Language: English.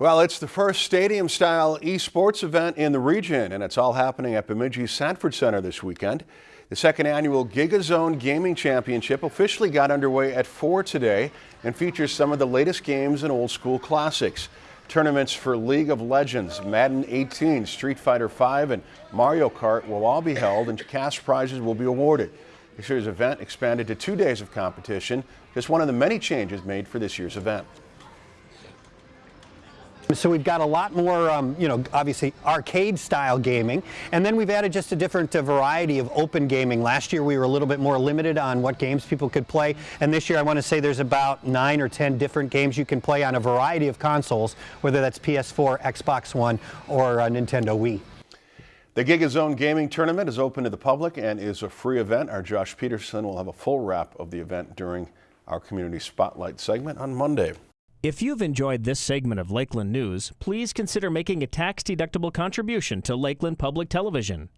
Well, it's the first stadium-style esports event in the region, and it's all happening at Bemidji Sanford Center this weekend. The second annual GigaZone Gaming Championship officially got underway at 4 today and features some of the latest games and old school classics. Tournaments for League of Legends, Madden 18, Street Fighter 5, and Mario Kart will all be held and cash prizes will be awarded. This year's event expanded to two days of competition, just one of the many changes made for this year's event. So we've got a lot more, um, you know, obviously arcade style gaming, and then we've added just a different uh, variety of open gaming. Last year we were a little bit more limited on what games people could play, and this year I want to say there's about nine or ten different games you can play on a variety of consoles, whether that's PS4, Xbox One, or uh, Nintendo Wii. The GigaZone Gaming Tournament is open to the public and is a free event. Our Josh Peterson will have a full wrap of the event during our Community Spotlight segment on Monday. If you've enjoyed this segment of Lakeland News, please consider making a tax-deductible contribution to Lakeland Public Television.